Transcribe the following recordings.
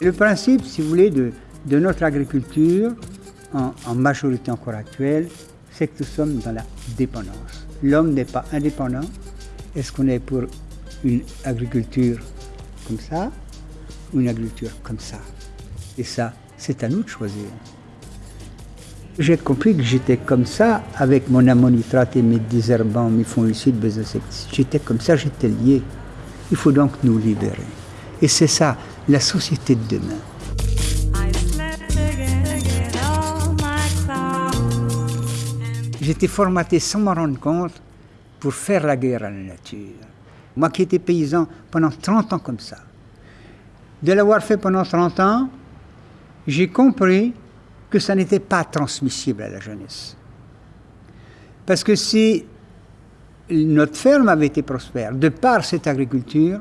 Le principe, si vous voulez, de, notre agriculture, en, majorité encore actuelle, c'est que nous sommes dans la dépendance. L'homme n'est pas indépendant. Est-ce qu'on est pour une agriculture comme ça ou une agriculture comme ça? Et ça, c'est à nous de choisir. J'ai compris que j'étais comme ça avec mon ammonitrate et mes désherbants, mes fongicides, mes insecticides. J'étais comme ça, j'étais lié. Il faut donc nous libérer. Et c'est ça, la société de demain. J'étais formaté sans m'en rendre compte pour faire la guerre à la nature. Moi qui étais paysan pendant 30 ans comme ça. De l'avoir fait pendant 30 ans, j'ai compris que ça n'était pas transmissible à la jeunesse. Parce que si notre ferme avait été prospère, de par cette agriculture,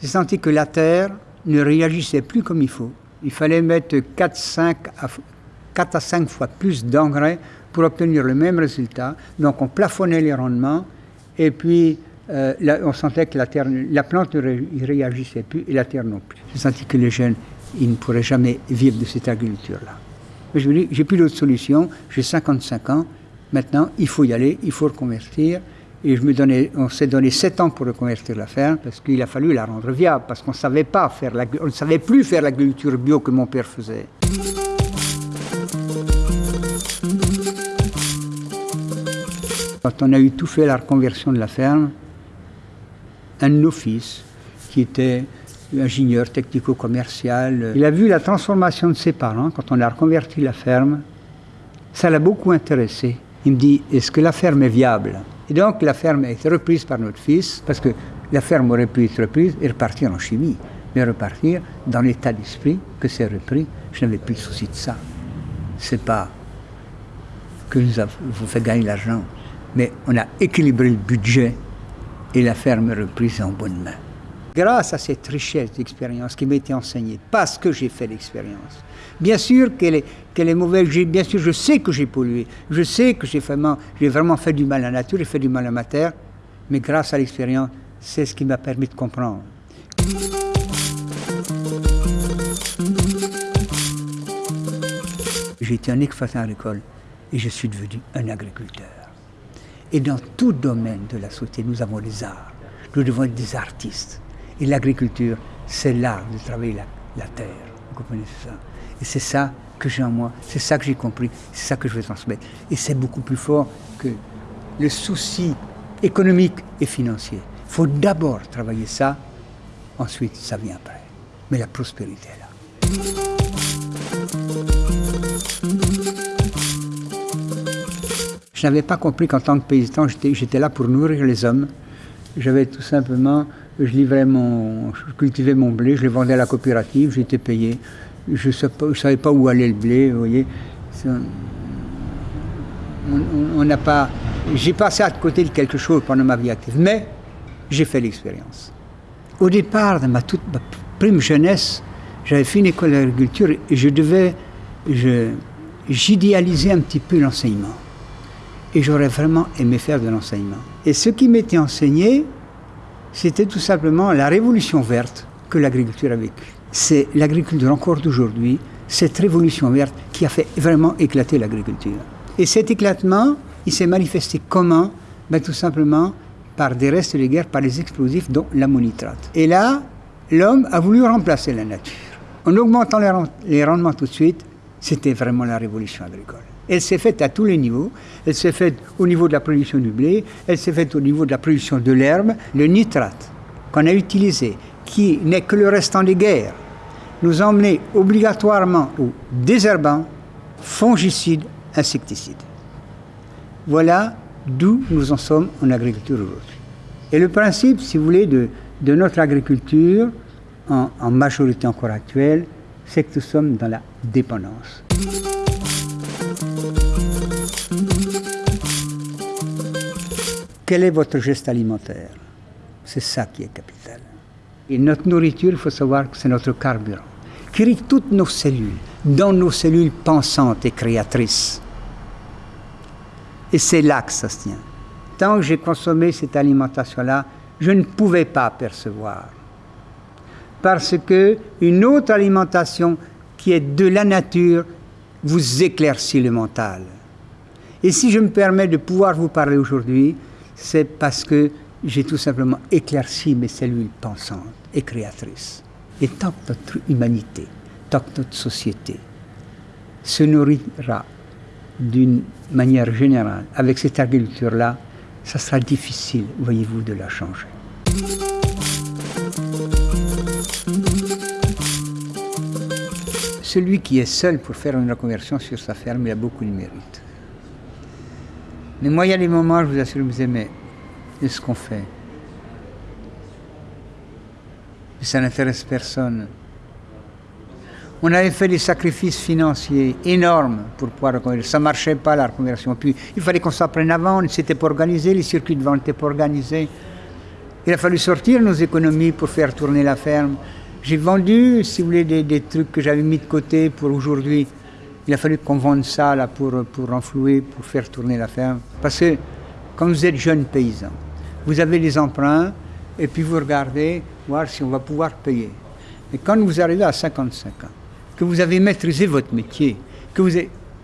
j'ai senti que la terre ne réagissait plus comme il faut. Il fallait mettre 4, 5 à, 4 à 5 fois plus d'engrais pour obtenir le même résultat. Donc on plafonnait les rendements et puis euh, on sentait que la, terre, la plante ne réagissait plus et la terre non plus. J'ai senti que les jeunes, ils ne pourraient jamais vivre de cette agriculture-là. Mais je me dis, j'ai plus d'autre solution, j'ai 55 ans, maintenant il faut y aller, il faut reconvertir. Et je me donnais, on s'est donné 7 ans pour reconvertir la ferme parce qu'il a fallu la rendre viable, parce qu'on savait pas faire on ne savait plus faire l'agriculture bio que mon père faisait. Quand on a eu tout fait la reconversion de la ferme, un de nos fils, qui était ingénieur technico-commercial, il a vu la transformation de ses parents quand on a reconverti la ferme. Ça l'a beaucoup intéressé. Il me dit, est-ce que la ferme est viable? Et donc la ferme a été reprise par notre fils, parce que la ferme aurait pu être reprise et repartir en chimie, mais repartir dans l'état d'esprit que c'est repris. Je n'avais plus de souci de ça. C'est pas que nous avons fait gagner l'argent, mais on a équilibré le budget et la ferme reprise en bonne main. Grâce à cette richesse d'expérience qui m'a été enseignée, parce que j'ai fait l'expérience. Bien sûr qu'elle est, qu'elle est mauvaise, bien sûr je sais que j'ai pollué, je sais que j'ai vraiment, vraiment fait du mal à la nature, j'ai fait du mal à ma terre, mais grâce à l'expérience, c'est ce qui m'a permis de comprendre. J'ai été un exploitant agricole et je suis devenu un agriculteur. Et dans tout domaine de la société, nous avons des arts. Nous devons être des artistes. Et l'agriculture, c'est l'art de travailler la, terre. Vous comprenez ça Et c'est ça que j'ai en moi, c'est ça que j'ai compris, c'est ça que je veux transmettre. Et c'est beaucoup plus fort que le souci économique et financier. Il faut d'abord travailler ça, ensuite ça vient après. Mais la prospérité est là. Je n'avais pas compris qu'en tant que paysan, j'étais là pour nourrir les hommes. J'avais tout simplement, je cultivais mon blé, je le vendais à la coopérative, j'étais payé. Je ne savais pas où allait le blé, vous voyez. On n'a pas, j'ai passé à côté de quelque chose pendant ma vie active, mais j'ai fait l'expérience. Au départ, dans ma toute prime jeunesse, j'avais fait une école d'agriculture et je devais, j'idéalisais un petit peu l'enseignement et j'aurais vraiment aimé faire de l'enseignement. Et ce qui m'était enseigné, c'était tout simplement la révolution verte que l'agriculture a vécue. C'est l'agriculture encore d'aujourd'hui, cette révolution verte qui a fait vraiment éclater l'agriculture. Et cet éclatement, il s'est manifesté comment? Ben, Tout simplement par des restes de guerre, par les explosifs, dont l'ammonitrate. Et là, l'homme a voulu remplacer la nature. En augmentant les rendements tout de suite, c'était vraiment la révolution agricole. Elle s'est faite à tous les niveaux. Elle s'est faite au niveau de la production du blé, elle s'est faite au niveau de la production de l'herbe. Le nitrate qu'on a utilisé, qui n'est que le restant des guerres, nous a emmené obligatoirement au désherbant, fongicide, insecticide. Voilà d'où nous en sommes en agriculture aujourd'hui. Et le principe, si vous voulez, de, notre agriculture, en majorité encore actuelle, c'est que nous sommes dans la dépendance. Quel est votre geste alimentaire? C'est ça qui est capital. Et notre nourriture, il faut savoir que c'est notre carburant, qui irrigue toutes nos cellules, dans nos cellules pensantes et créatrices. Et c'est là que ça se tient. tant que j'ai consommé cette alimentation-là, je ne pouvais pas percevoir. Parce que une autre alimentation qui est de la nature vous éclaircit le mental. Et si je me permets de pouvoir vous parler aujourd'hui, c'est parce que j'ai tout simplement éclairci mes cellules pensantes et créatrices. Et tant que notre humanité, tant que notre société se nourrira d'une manière générale avec cette agriculture-là, ça sera difficile, voyez-vous, de la changer. Celui qui est seul pour faire une reconversion sur sa ferme, a beaucoup de mérite. Mais moi, il y a des moments, je vous assure, me disais, mais ce qu'on fait? Ça n'intéresse personne. On avait fait des sacrifices financiers énormes pour pouvoir reconvertir. Ça ne marchait pas la reconversion. Il fallait qu'on s'apprenne avant, on ne s'était pas organisé, les circuits de vente n'étaient pas organisés. Il a fallu sortir nos économies pour faire tourner la ferme. J'ai vendu, si vous voulez, des, trucs que j'avais mis de côté pour aujourd'hui. Il a fallu qu'on vende ça pour, renflouer, pour faire tourner la ferme. Parce que quand vous êtes jeune paysan, vous avez des emprunts et puis vous regardez voir si on va pouvoir payer. Et quand vous arrivez à 55 ans, que vous avez maîtrisé votre métier, que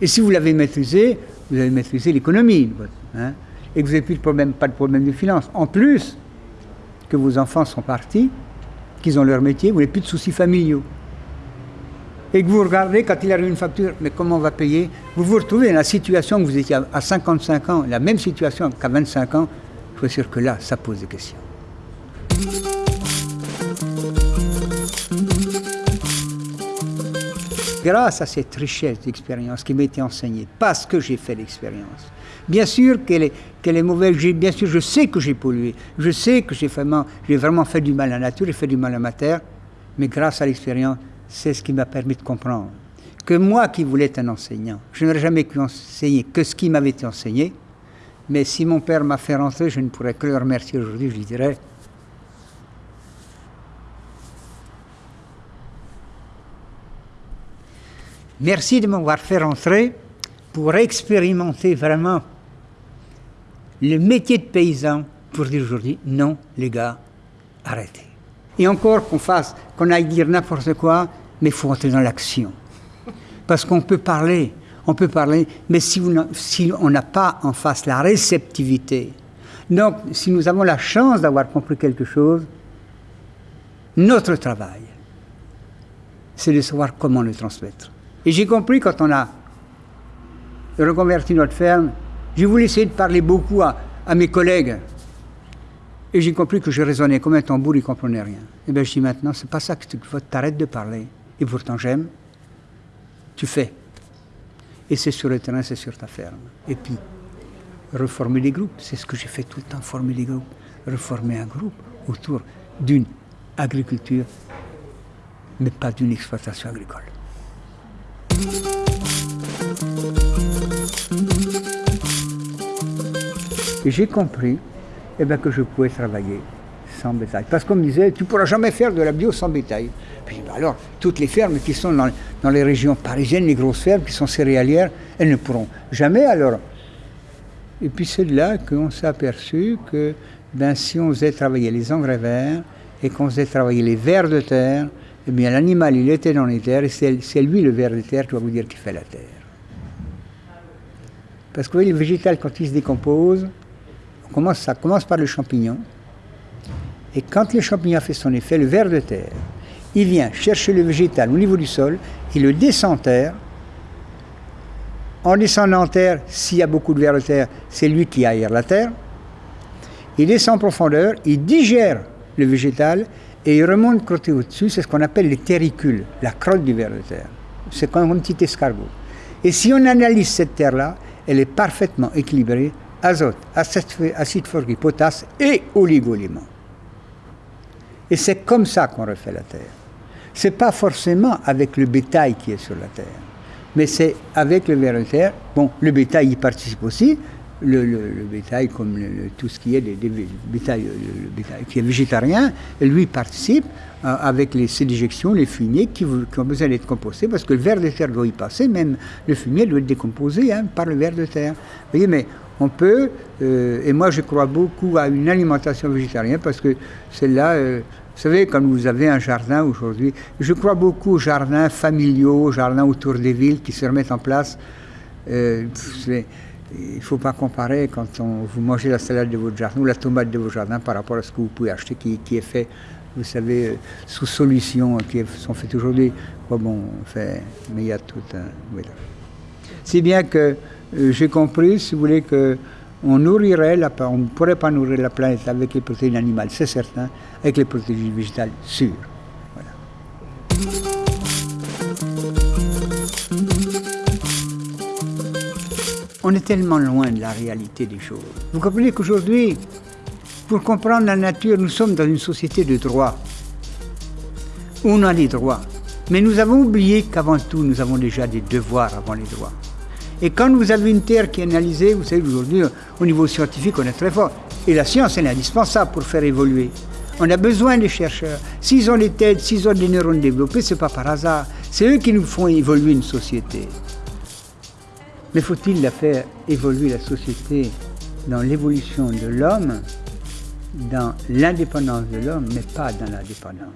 et si vous l'avez maîtrisé, vous avez maîtrisé l'économie, hein, et que vous n'avez plus de problème, pas de problème de finance. En plus, que vos enfants sont partis, qu'ils ont leur métier, vous n'avez plus de soucis familiaux. Et que vous regardez, quand il arrive une facture, mais comment on va payer Vous vous retrouvez dans la situation que vous étiez à 55 ans, la même situation qu'à 25 ans. Je suis sûr que là, ça pose des questions. grâce à cette richesse d'expérience qui m'a été enseignée, parce que j'ai fait l'expérience. Bien sûr qu'elle est, qu'elle est mauvaise, bien sûr je sais que j'ai pollué, je sais que j'ai vraiment fait du mal à la nature, j'ai fait du mal à ma terre, mais grâce à l'expérience, c'est ce qui m'a permis de comprendre que moi qui voulais être un enseignant, je n'aurais jamais pu enseigner que ce qui m'avait été enseigné, mais si mon père m'a fait rentrer, je ne pourrais que le remercier aujourd'hui, je lui dirais, Merci de m'avoir fait rentrer pour expérimenter vraiment le métier de paysan pour dire aujourd'hui non, les gars, arrêtez. Et encore qu'on fasse, qu'on aille dire n'importe quoi, mais il faut entrer dans l'action. Parce qu'on peut parler, on peut parler, mais si, on n'a pas en face la réceptivité, donc si nous avons la chance d'avoir compris quelque chose, notre travail, c'est de savoir comment le transmettre. Et j'ai compris quand on a reconverti notre ferme, j'ai voulu essayer de parler beaucoup à, mes collègues. Et j'ai compris que je raisonnais comme un tambour, ils ne comprenaient rien. Et bien je dis maintenant, c'est pas ça que tu t'arrêtes de parler. Et pourtant j'aime. Tu fais. Et c'est sur le terrain, c'est sur ta ferme. Et puis, reformer les groupes, c'est ce que j'ai fait tout le temps, former les groupes. Reformer un groupe autour d'une agriculture, mais pas d'une exploitation agricole. Et j'ai compris eh ben, que je pouvais travailler sans bétail. Parce qu'on me disait, tu ne pourras jamais faire de la bio sans bétail. Ben alors, toutes les fermes qui sont dans, les régions parisiennes, les grosses fermes qui sont céréalières, elles ne pourront jamais alors. Et puis c'est là qu'on s'est aperçu que ben, si on faisait travailler les engrais verts et qu'on faisait travailler les vers de terre, eh bien l'animal il était dans les terres et c'est lui le ver de terre, qui va vous dire, qui fait la terre. Parce que vous voyez, le végétal, quand il se décompose, commence, ça commence par le champignon. Et quand le champignon fait son effet, le ver de terre, il vient chercher le végétal au niveau du sol, il le descend en terre. En descendant en terre, s'il y a beaucoup de vers de terre, c'est lui qui aère la terre. Il descend en profondeur, il digère le végétal et il remonte côté au-dessus, c'est ce qu'on appelle les terricules, la crotte du ver de terre. C'est comme un petit escargot. Et si on analyse cette terre-là, elle est parfaitement équilibrée azote, acide phosphorique, potasse et oligo-éléments. Et c'est comme ça qu'on refait la terre. C'est pas forcément avec le bétail qui est sur la terre, mais c'est avec le ver de terre. Bon, le bétail y participe aussi, le, bétail comme tout ce qui est des, bétail, le, bétail qui est végétarien, lui participe euh, avec les, ces déjections, les fumiers qui, ont besoin d'être compostés parce que le ver de terre doit y passer, même le fumier doit être décomposé hein, par le ver de terre. Vous voyez, mais on peut, euh, et moi je crois beaucoup à une alimentation végétarienne parce que celle-là, vous savez, quand vous avez un jardin aujourd'hui, je crois beaucoup aux jardins familiaux, aux jardins autour des villes qui se remettent en place. Euh, il ne faut pas comparer quand on, vous mangez la salade de votre jardin ou la tomate de votre jardin par rapport à ce que vous pouvez acheter qui, est fait, vous savez, euh, sous solution, qui sont faites aujourd'hui. Bon, mais il y a tout un. C'est bien que euh, j'ai compris, si vous voulez, que on nourrirait on ne pourrait pas nourrir la planète avec les protéines animales, c'est certain, avec les protéines végétales, sûr. On est tellement loin de la réalité des choses. Vous comprenez qu'aujourd'hui, pour comprendre la nature, nous sommes dans une société de droit. On a des droits. Mais nous avons oublié qu'avant tout, nous avons déjà des devoirs avant les droits. Et quand vous avez une terre qui est analysée, vous savez, aujourd'hui, au niveau scientifique, on est très fort. Et la science, elle est indispensable pour faire évoluer. On a besoin des chercheurs. S'ils ont les têtes, s'ils ont des neurones développés, ce n'est pas par hasard. C'est eux qui nous font évoluer une société. Mais faut-il la faire évoluer la société dans l'évolution de l'homme, dans l'indépendance de l'homme, mais pas dans la dépendance.